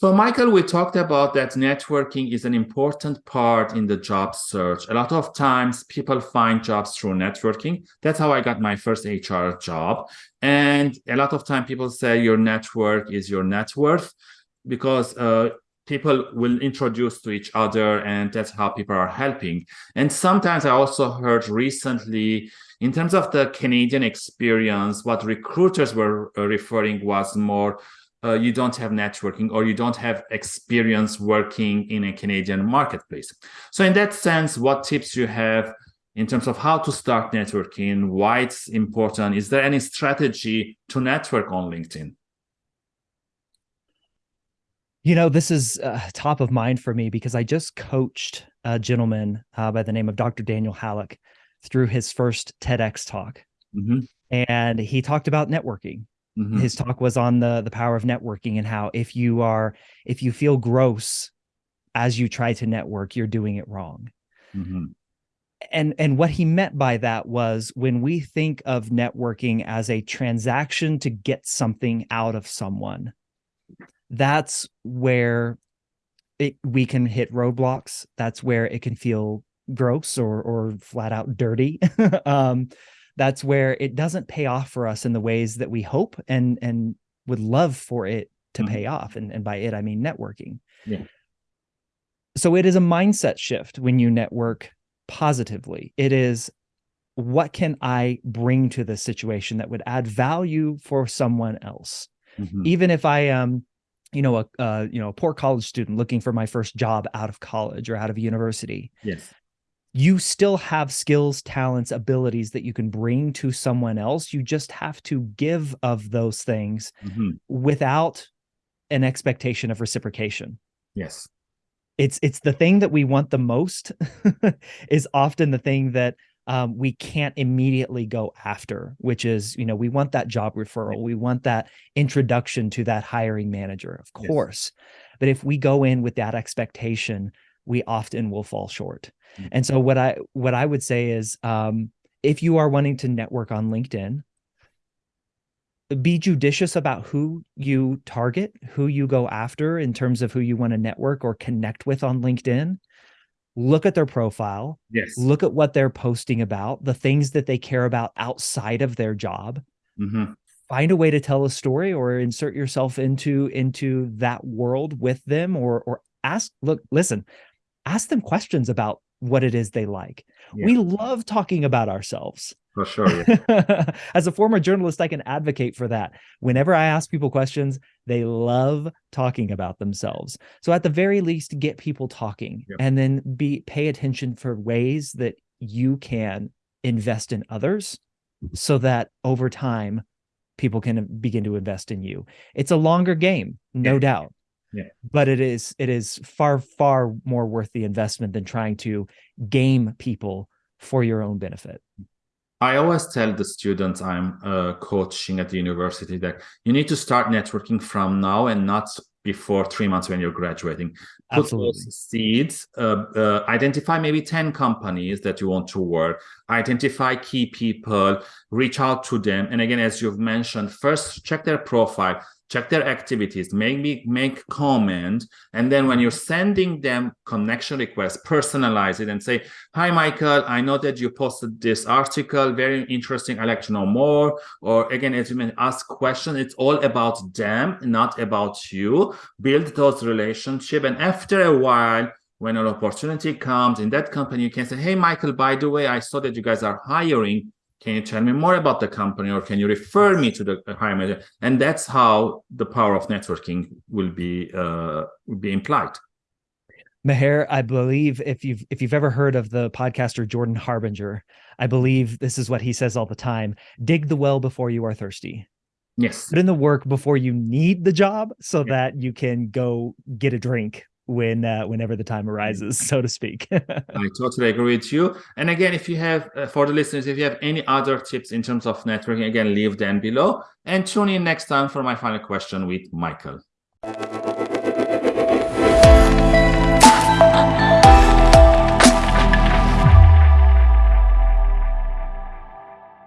So Michael, we talked about that networking is an important part in the job search. A lot of times people find jobs through networking. That's how I got my first HR job. And a lot of time people say your network is your net worth because uh, people will introduce to each other and that's how people are helping. And sometimes I also heard recently in terms of the Canadian experience, what recruiters were uh, referring was more uh, you don't have networking or you don't have experience working in a Canadian marketplace. So in that sense, what tips you have in terms of how to start networking, why it's important? Is there any strategy to network on LinkedIn? You know, this is uh, top of mind for me because I just coached a gentleman uh, by the name of Dr. Daniel Halleck through his first TEDx talk. Mm -hmm. And he talked about networking Mm-hmm. His talk was on the the power of networking and how if you are if you feel gross as you try to network, you're doing it wrong. Mm-hmm. And and what he meant by that was when we think of networking as a transaction to get something out of someone, that's where it we can hit roadblocks. That's where it can feel gross or or flat out dirty. um, that's where it doesn't pay off for us in the ways that we hope and and would love for it to mm-hmm. pay off. And, and by it, I mean networking. Yeah. So it is a mindset shift when you network positively. It is what can I bring to this situation that would add value for someone else? Mm-hmm. Even if I am, you know, a uh, you know, a poor college student looking for my first job out of college or out of university. Yes you still have skills, talents, abilities that you can bring to someone else. You just have to give of those things mm-hmm. without an expectation of reciprocation. Yes. It's it's the thing that we want the most is often the thing that um, we can't immediately go after, which is, you know, we want that job referral. We want that introduction to that hiring manager, of course. Yes. But if we go in with that expectation, we often will fall short. Mm-hmm. And so what I what I would say is um, if you are wanting to network on LinkedIn, be judicious about who you target, who you go after in terms of who you want to network or connect with on LinkedIn. Look at their profile. Yes. Look at what they're posting about, the things that they care about outside of their job. Mm-hmm. Find a way to tell a story or insert yourself into into that world with them or or ask look listen ask them questions about what it is they like. Yeah. We love talking about ourselves. For sure. Yeah. As a former journalist, I can advocate for that. Whenever I ask people questions, they love talking about themselves. So at the very least, get people talking yeah. and then be pay attention for ways that you can invest in others so that over time people can begin to invest in you. It's a longer game, no doubt. Yeah. But it is it is far far more worth the investment than trying to game people for your own benefit. I always tell the students I'm uh, coaching at the university that you need to start networking from now and not before three months when you're graduating. Put Absolutely. those seeds, uh, uh, identify maybe 10 companies that you want to work, identify key people, reach out to them. And again, as you've mentioned, first check their profile, check their activities, maybe make comment, and then when you're sending them connection requests, personalize it and say, hi, Michael, I know that you posted this article, very interesting, I'd like to know more. Or again, as you may ask questions, it's all about them, not about you. Build those relationships. And after a while, when an opportunity comes in that company, you can say, hey, Michael, by the way, I saw that you guys are hiring can you tell me more about the company or can you refer me to the hiring manager? And that's how the power of networking will be uh, will be implied. Meher, I believe if you've if you've ever heard of the podcaster Jordan Harbinger, I believe this is what he says all the time: dig the well before you are thirsty. Yes. Put in the work before you need the job so yeah. that you can go get a drink when uh, whenever the time arises, so to speak. I totally agree with you. And again, if you have, uh, for the listeners, if you have any other tips in terms of networking, again, leave them below. And tune in next time for my final question with Michael.